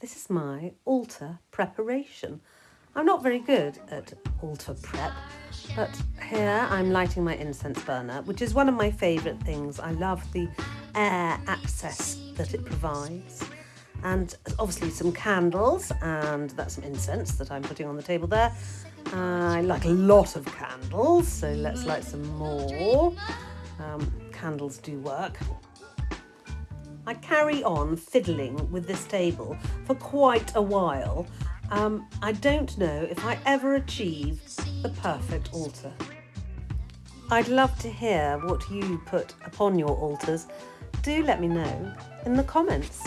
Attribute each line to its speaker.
Speaker 1: this is my altar preparation. I'm not very good at altar prep, but here I'm lighting my incense burner, which is one of my favourite things. I love the air access that it provides. And obviously some candles, and that's some incense that I'm putting on the table there. Uh, I like a lot of candles, so let's light some more. Um, candles do work. I carry on fiddling with this table for quite a while. Um, I don't know if I ever achieve the perfect altar. I'd love to hear what you put upon your altars. Do let me know in the comments.